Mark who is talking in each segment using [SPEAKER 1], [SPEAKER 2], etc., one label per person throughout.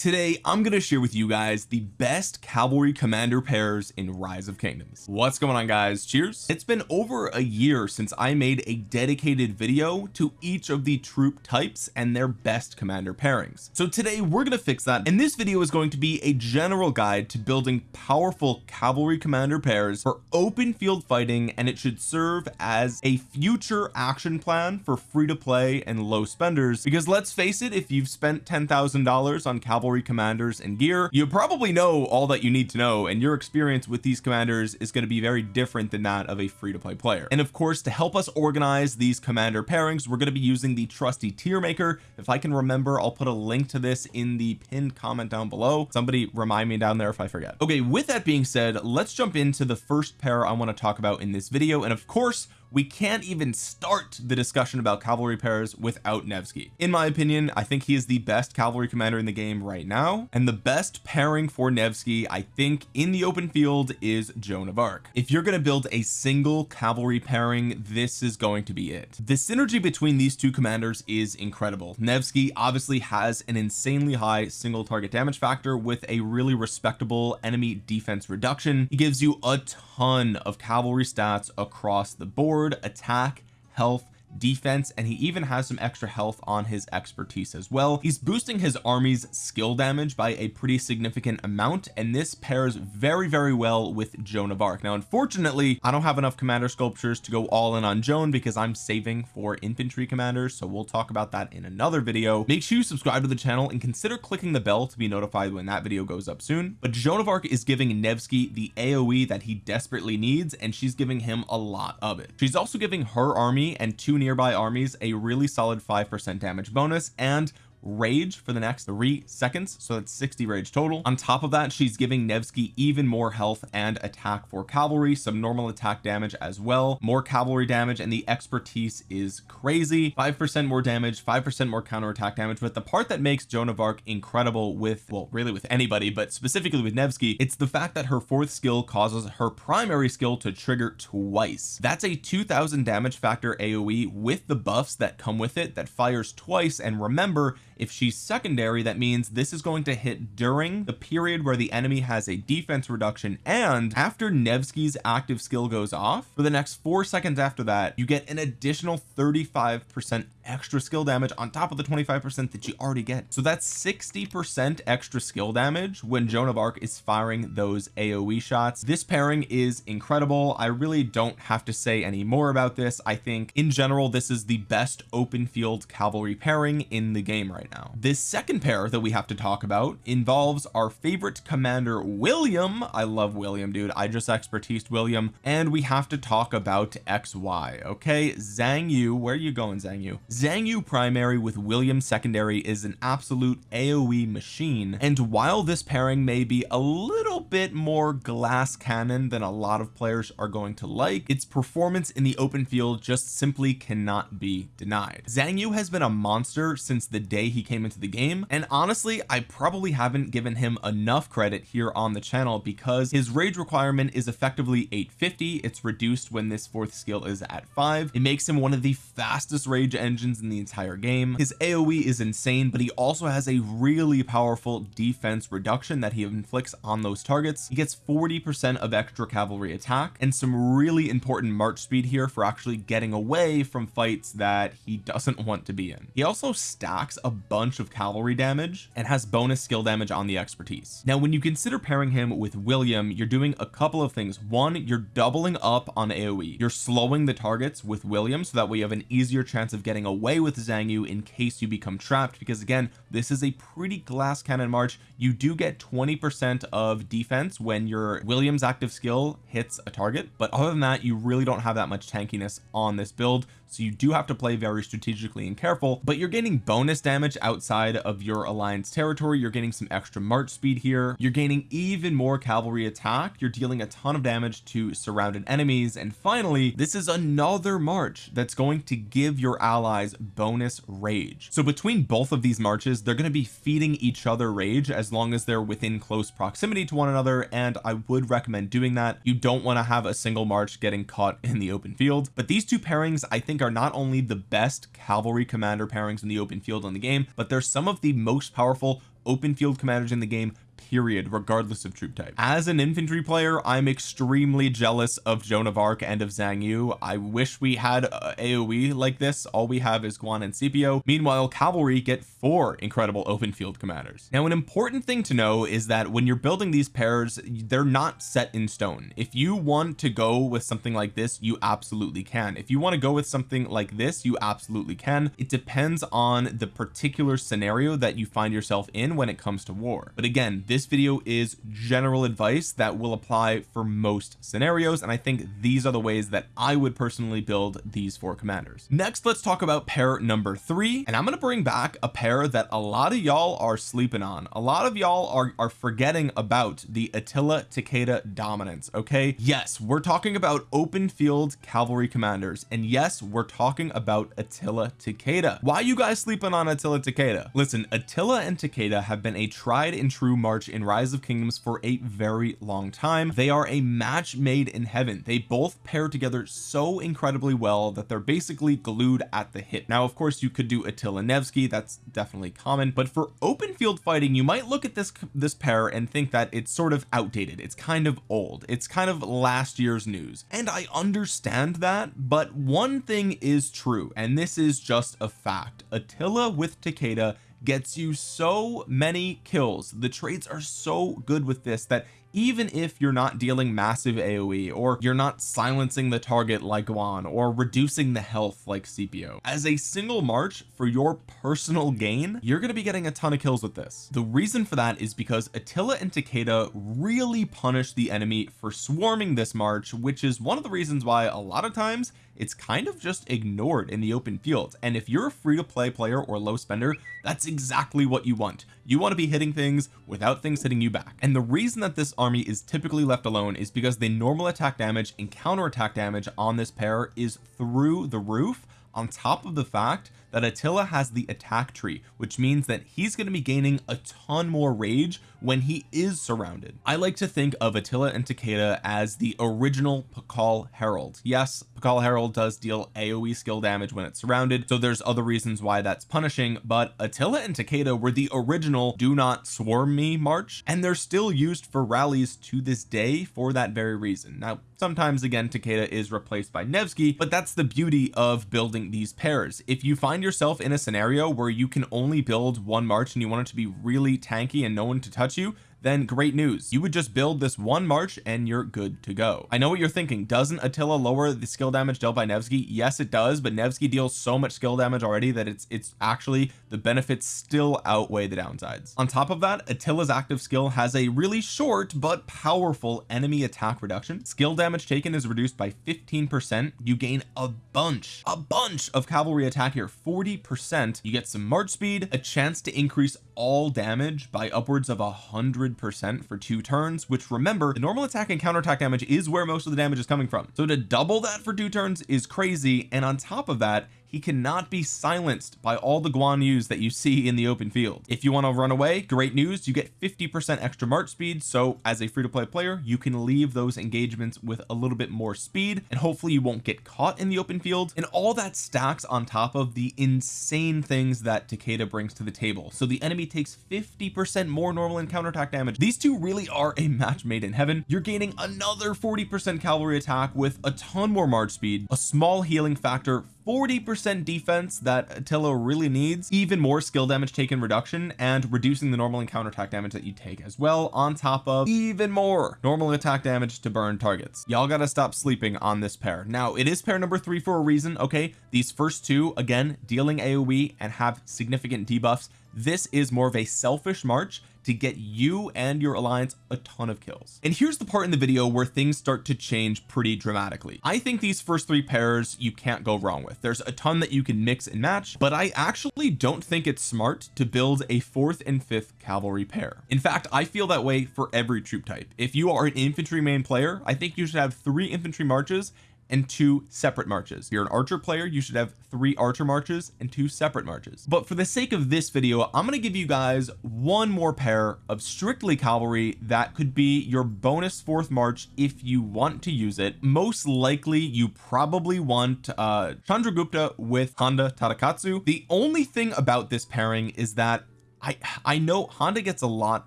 [SPEAKER 1] today I'm going to share with you guys the best cavalry commander pairs in rise of kingdoms. What's going on guys? Cheers. It's been over a year since I made a dedicated video to each of the troop types and their best commander pairings. So today we're going to fix that and this video is going to be a general guide to building powerful cavalry commander pairs for open field fighting and it should serve as a future action plan for free to play and low spenders. Because let's face it if you've spent ten thousand dollars on cavalry cavalry commanders and gear. You probably know all that you need to know and your experience with these commanders is going to be very different than that of a free-to-play player. And of course to help us organize these commander pairings we're going to be using the trusty tier maker if I can remember I'll put a link to this in the pinned comment down below. Somebody remind me down there if I forget. Okay with that being said let's jump into the first pair I want to talk about in this video. And of course we can't even start the discussion about cavalry pairs without Nevsky. In my opinion I think he is the best cavalry commander in the game right now and the best pairing for Nevsky I think in the open field is Joan of Arc. If you're going to build a single cavalry pairing this is going to be it. The synergy between these two commanders is incredible. Nevsky obviously has an insanely high single target damage factor with a really respectable enemy defense reduction. He gives you a ton of cavalry stats across the board attack health defense and he even has some extra health on his expertise as well. He's boosting his army's skill damage by a pretty significant amount and this pairs very very well with Joan of Arc. Now unfortunately I don't have enough commander sculptures to go all in on Joan because I'm saving for infantry commanders so we'll talk about that in another video. Make sure you subscribe to the channel and consider clicking the bell to be notified when that video goes up soon. But Joan of Arc is giving Nevsky the AoE that he desperately needs and she's giving him a lot of it. She's also giving her army and two nearby armies a really solid 5% damage bonus and rage for the next three seconds so that's 60 rage total. On top of that she's giving Nevsky even more health and attack for cavalry some normal attack damage as well. More cavalry damage and the expertise is crazy. Five percent more damage five percent more counter attack damage but the part that makes Joan of Arc incredible with well really with anybody but specifically with Nevsky it's the fact that her fourth skill causes her primary skill to trigger twice. That's a 2000 damage factor AoE with the buffs that come with it that fires twice and remember if she's secondary that means this is going to hit during the period where the enemy has a defense reduction and after Nevsky's active skill goes off for the next four seconds after that you get an additional 35 percent extra skill damage on top of the 25 percent that you already get. So that's 60 percent extra skill damage when Joan of Arc is firing those AoE shots. This pairing is incredible. I really don't have to say any more about this. I think in general this is the best open field cavalry pairing in the game right now. This second pair that we have to talk about involves our favorite commander William. I love William dude. I just expertised William. And we have to talk about XY okay? Xiang Yu where are you going Xiang Yu Xiang Yu primary with William secondary is an absolute AoE machine and while this pairing may be a little bit more glass cannon than a lot of players are going to like its performance in the open field just simply cannot be denied. Xiang Yu has been a monster since the day he came into the game and honestly I probably haven't given him enough credit here on the channel because his rage requirement is effectively 850 it's reduced when this fourth skill is at five. It makes him one of the fastest rage engines in the entire game. His AoE is insane but he also has a really powerful defense reduction that he inflicts on those targets. He gets 40 percent of extra cavalry attack and some really important march speed here for actually getting away from fights that he doesn't want to be in. He also stacks a bunch of cavalry damage and has bonus skill damage on the expertise. Now when you consider pairing him with William you're doing a couple of things. One you're doubling up on AoE you're slowing the targets with William so that way you have an easier chance of getting away with Xiang Yu in case you become trapped because again this is a pretty glass cannon march. You do get 20 percent of defense when your Williams active skill hits a target but other than that you really don't have that much tankiness on this build so you do have to play very strategically and careful but you're getting bonus damage outside of your alliance territory. You're getting some extra march speed here. You're gaining even more cavalry attack. You're dealing a ton of damage to surrounded enemies. And finally this is another march that's going to give your allies bonus rage. So between both of these marches they're going to be feeding each other rage as long as they're within close proximity to one another and I would recommend doing that. You don't want to have a single march getting caught in the open field. But these two pairings I think are not only the best cavalry commander pairings in the open field in the game but they're some of the most powerful open field commanders in the game period regardless of troop type. As an infantry player I'm extremely jealous of Joan of Arc and of Xiang Yu. I wish we had uh, AoE like this. All we have is Guan and Scipio. Meanwhile cavalry get four incredible open field commanders. Now an important thing to know is that when you're building these pairs they're not set in stone. If you want to go with something like this you absolutely can. If you want to go with something like this you absolutely can. It depends on the particular scenario that you find yourself in when it comes to war. But again this video is general advice that will apply for most scenarios and I think these are the ways that I would personally build these four commanders. Next let's talk about pair number three and I'm going to bring back a pair that a lot of y'all are sleeping on. A lot of y'all are are forgetting about the Attila Takeda dominance okay? Yes we're talking about open field cavalry commanders and yes we're talking about Attila Takeda. Why you guys sleeping on Attila Takeda? Listen Attila and Takeda have been a tried and true in rise of kingdoms for a very long time. They are a match made in heaven. They both pair together so incredibly well that they're basically glued at the hip. Now of course you could do Attila Nevsky. That's definitely common. But for open field fighting you might look at this this pair and think that it's sort of outdated. It's kind of old. It's kind of last year's news. And I understand that but one thing is true and this is just a fact. Attila with Takeda gets you so many kills. The trades are so good with this that even if you're not dealing massive AoE or you're not silencing the target like Guan or reducing the health like Scipio as a single march for your personal gain you're going to be getting a ton of kills with this. The reason for that is because Attila and Takeda really punish the enemy for swarming this march which is one of the reasons why a lot of times it's kind of just ignored in the open field. And if you're a free-to-play player or low spender that's exactly what you want. You want to be hitting things without things hitting you back. And the reason that this army is typically left alone is because the normal attack damage and counter attack damage on this pair is through the roof. On top of the fact that Attila has the attack tree which means that he's going to be gaining a ton more rage when he is surrounded. I like to think of Attila and Takeda as the original Pakal Harald. Yes Pakal Harald does deal AoE skill damage when it's surrounded so there's other reasons why that's punishing but Attila and Takeda were the original do not swarm me march and they're still used for rallies to this day for that very reason. Now sometimes again Takeda is replaced by Nevsky but that's the beauty of building these pairs. If you find yourself in a scenario where you can only build one march and you want it to be really tanky and no one to touch you then great news. You would just build this one march and you're good to go. I know what you're thinking. Doesn't Attila lower the skill damage dealt by Nevsky? Yes it does but Nevsky deals so much skill damage already that it's it's actually the benefits still outweigh the downsides. On top of that Attila's active skill has a really short but powerful enemy attack reduction. Skill damage taken is reduced by 15 percent. You gain a bunch a bunch of cavalry attack here. 40 percent. You get some march speed a chance to increase all damage by upwards of a hundred percent for two turns which remember the normal attack and counterattack damage is where most of the damage is coming from. So to double that for two turns is crazy and on top of that he cannot be silenced by all the Guan Yus that you see in the open field. If you want to run away great news you get 50 percent extra march speed so as a free-to-play player you can leave those engagements with a little bit more speed and hopefully you won't get caught in the open field. And all that stacks on top of the insane things that Takeda brings to the table. So the enemy takes 50 percent more normal and counterattack damage. These two really are a match made in heaven. You're gaining another 40 percent cavalry attack with a ton more march speed a small healing factor 40 percent defense that Attila really needs even more skill damage taken reduction and reducing the normal and counterattack damage that you take as well on top of even more normal attack damage to burn targets. Y'all gotta stop sleeping on this pair. Now it is pair number three for a reason okay? These first two again dealing AoE and have significant debuffs this is more of a selfish march to get you and your alliance a ton of kills. And here's the part in the video where things start to change pretty dramatically. I think these first three pairs you can't go wrong with. There's a ton that you can mix and match but I actually don't think it's smart to build a fourth and fifth cavalry pair. In fact I feel that way for every troop type. If you are an infantry main player I think you should have three infantry marches and two separate marches. If you're an archer player you should have three archer marches and two separate marches. But for the sake of this video I'm going to give you guys one more pair of strictly cavalry that could be your bonus fourth march if you want to use it. Most likely you probably want uh Chandragupta with Honda Tadakatsu. The only thing about this pairing is that I I know Honda gets a lot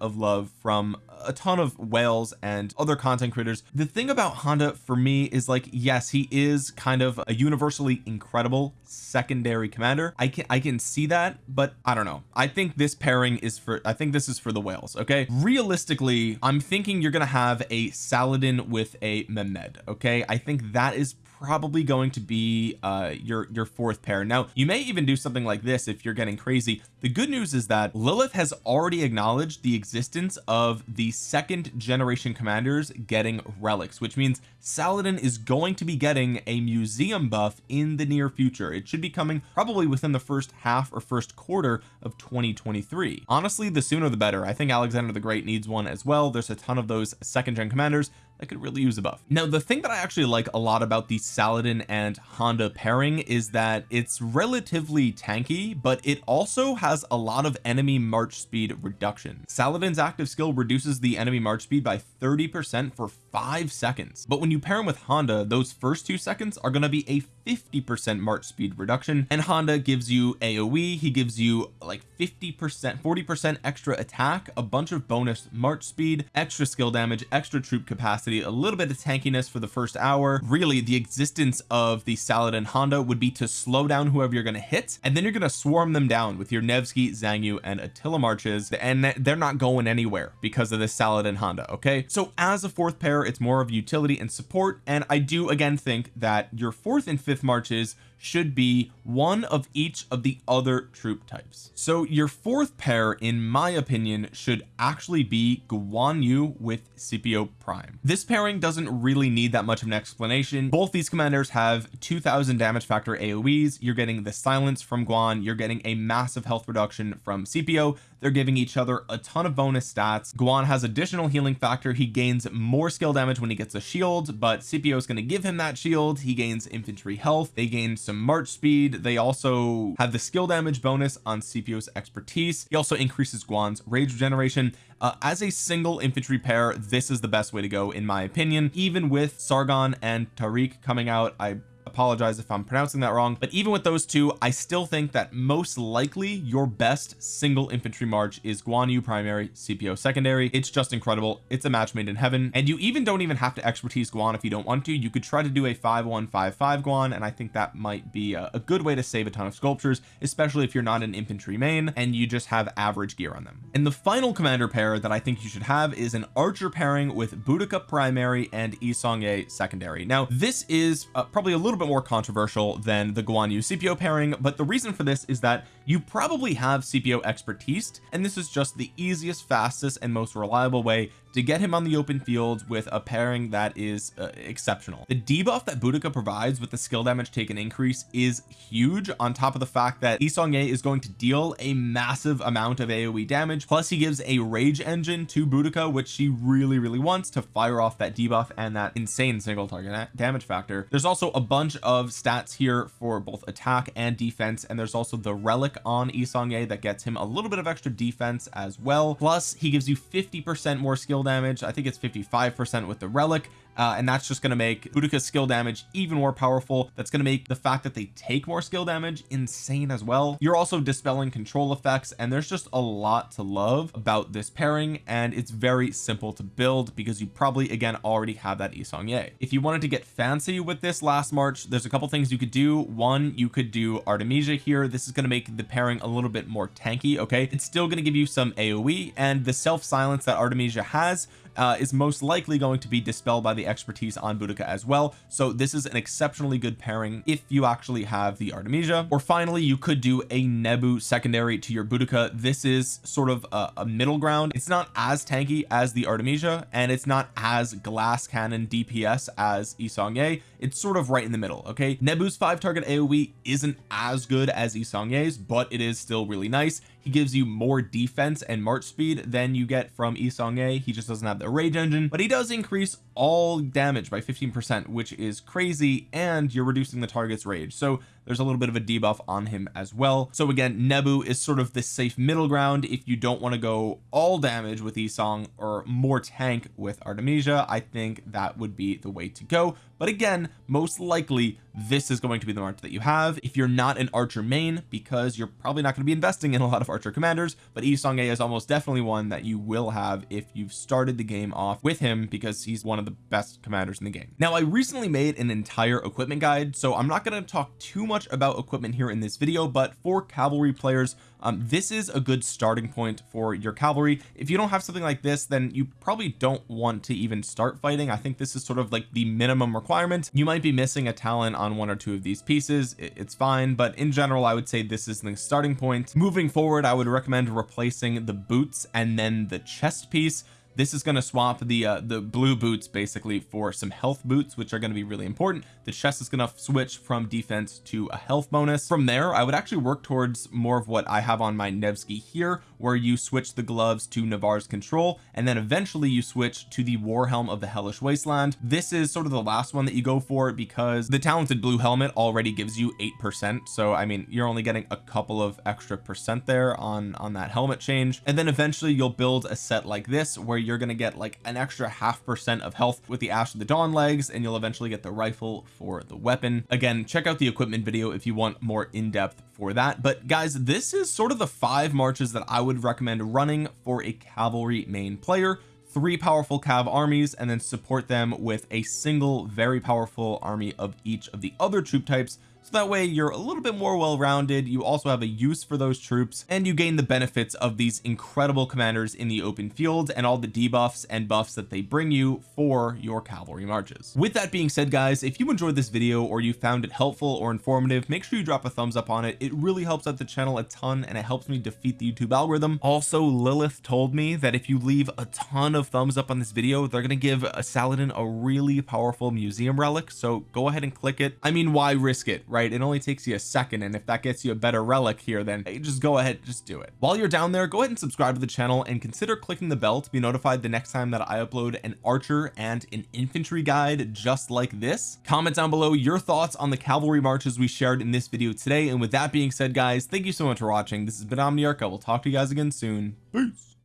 [SPEAKER 1] of love from a ton of whales and other content creators. The thing about Honda for me is like yes he is kind of a universally incredible secondary commander. I can I can see that but I don't know. I think this pairing is for I think this is for the whales okay? Realistically I'm thinking you're gonna have a Saladin with a Mehmed okay? I think that is probably going to be uh your your fourth pair. Now you may even do something like this if you're getting crazy. The good news is that Lilith has already acknowledged the existence of the second generation commanders getting relics which means Saladin is going to be getting a museum buff in the near future. It should be coming probably within the first half or first quarter of 2023 honestly the sooner the better. I think Alexander the Great needs one as well. There's a ton of those second gen commanders that could really use a buff. Now the thing that I actually like a lot about the Saladin and Honda pairing is that it's relatively tanky but it also has a lot of enemy march speed reduction. Saladin's active skill reduces the enemy march speed by 30 percent for five seconds. But when you pair him with Honda those first two seconds are going to be a 50 percent march speed reduction and Honda gives you AoE he gives you like 50 percent 40 percent extra attack a bunch of bonus march speed extra skill damage extra troop capacity a little bit of tankiness for the first hour. Really the existence of the Saladin Honda would be to slow down whoever you're going to hit and then you're going to swarm them down with your Nevsky Xiang Yu and Attila marches and they're not going anywhere because of this Saladin Honda okay? So as a fourth pair it's more of utility and support. And I do again think that your fourth and fifth marches should be one of each of the other troop types. So your fourth pair in my opinion should actually be Guan Yu with Scipio Prime. This pairing doesn't really need that much of an explanation. Both these commanders have 2000 damage factor AoEs you're getting the silence from Guan. You're getting a massive health reduction from Scipio they're giving each other a ton of bonus stats. Guan has additional healing factor. He gains more skill damage when he gets a shield but Scipio is going to give him that shield. He gains infantry health. They gain some march speed. They also have the skill damage bonus on Scipio's expertise. He also increases Guan's rage regeneration. Uh, as a single infantry pair this is the best way to go in my opinion. Even with Sargon and Tariq coming out I apologize if I'm pronouncing that wrong but even with those two I still think that most likely your best single infantry march is Guan Yu primary Scipio secondary. It's just incredible. It's a match made in heaven. And you even don't even have to expertise Guan if you don't want to. You could try to do a 5155 Guan and I think that might be a, a good way to save a ton of sculptures especially if you're not an infantry main and you just have average gear on them. And the final commander pair that I think you should have is an archer pairing with Boudica primary and Yi Seong-Gye secondary. Now this is uh, probably a little bit bit more controversial than the Guan Yu Scipio pairing but the reason for this is that you probably have Scipio expertise and this is just the easiest fastest and most reliable way to get him on the open field with a pairing that is uh, exceptional. The debuff that Boudica provides with the skill damage taken increase is huge on top of the fact that Yi Seong-Gye is going to deal a massive amount of AoE damage plus he gives a rage engine to Boudica which she really really wants to fire off that debuff and that insane single target damage factor. There's also a bunch of stats here for both attack and defense and there's also the relic on Yi Seong-Gye that gets him a little bit of extra defense as well. Plus he gives you 50 percent more skill damage. I think it's 55 percent with the relic uh, and that's just going to make Boudica's skill damage even more powerful. That's going to make the fact that they take more skill damage insane as well. You're also dispelling control effects and there's just a lot to love about this pairing and it's very simple to build because you probably again already have that Yi Seong-Gye if you wanted to get fancy with this last march there's a couple things you could do. One you could do Artemisia here. This is going to make the pairing a little bit more tanky okay? It's still going to give you some AoE and the self silence that Artemisia has uh, is most likely going to be dispelled by the expertise on Boudica as well. So this is an exceptionally good pairing if you actually have the Artemisia. Or finally you could do a Nebu secondary to your Boudica. This is sort of a, a middle ground. It's not as tanky as the Artemisia and it's not as glass cannon DPS as Yi Seong-Gye it's sort of right in the middle okay? Nebu's five target AoE isn't as good as Yi Seong-Gye's but it is still really nice he gives you more defense and march speed than you get from Yi Seong-Gye he just doesn't have the rage engine but he does increase all damage by 15 percent which is crazy and you're reducing the target's rage. So there's a little bit of a debuff on him as well. So again Nebu is sort of the safe middle ground if you don't want to go all damage with Esong or more tank with Artemisia. I think that would be the way to go. But again most likely this is going to be the march that you have. If you're not an archer main because you're probably not going to be investing in a lot of archer commanders but Yi Seong-Gye is almost definitely one that you will have if you've started the game off with him because he's one of the best commanders in the game. Now I recently made an entire equipment guide so I'm not going to talk too much about equipment here in this video but for cavalry players um, this is a good starting point for your cavalry. If you don't have something like this then you probably don't want to even start fighting. I think this is sort of like the minimum requirement. You might be missing a talent on one or two of these pieces. It's fine. But in general I would say this is the starting point. Moving forward I would recommend replacing the boots and then the chest piece this is going to swap the uh, the blue boots basically for some health boots which are going to be really important. The chest is going to switch from defense to a health bonus. From there I would actually work towards more of what I have on my Nevsky here where you switch the gloves to Navarre's control and then eventually you switch to the war helm of the hellish wasteland. This is sort of the last one that you go for because the talented blue helmet already gives you eight percent. So I mean you're only getting a couple of extra percent there on on that helmet change. And then eventually you'll build a set like this where you're going to get like an extra half percent of health with the ash of the dawn legs and you'll eventually get the rifle for the weapon. Again check out the equipment video if you want more in-depth for that. But guys this is sort of the five marches that I would recommend running for a cavalry main player. Three powerful cav armies and then support them with a single very powerful army of each of the other troop types so that way you're a little bit more well-rounded you also have a use for those troops and you gain the benefits of these incredible commanders in the open field and all the debuffs and buffs that they bring you for your cavalry marches. With that being said guys if you enjoyed this video or you found it helpful or informative make sure you drop a thumbs up on it. It really helps out the channel a ton and it helps me defeat the YouTube algorithm. Also Lilith told me that if you leave a ton of thumbs up on this video they're going to give a Saladin a really powerful museum relic so go ahead and click it. I mean why risk it right? It only takes you a second and if that gets you a better relic here then just go ahead just do it. While you're down there go ahead and subscribe to the channel and consider clicking the bell to be notified the next time that I upload an archer and an infantry guide just like this. Comment down below your thoughts on the cavalry marches we shared in this video today. And with that being said guys thank you so much for watching. This has been Omniarch. I will talk to you guys again soon. Peace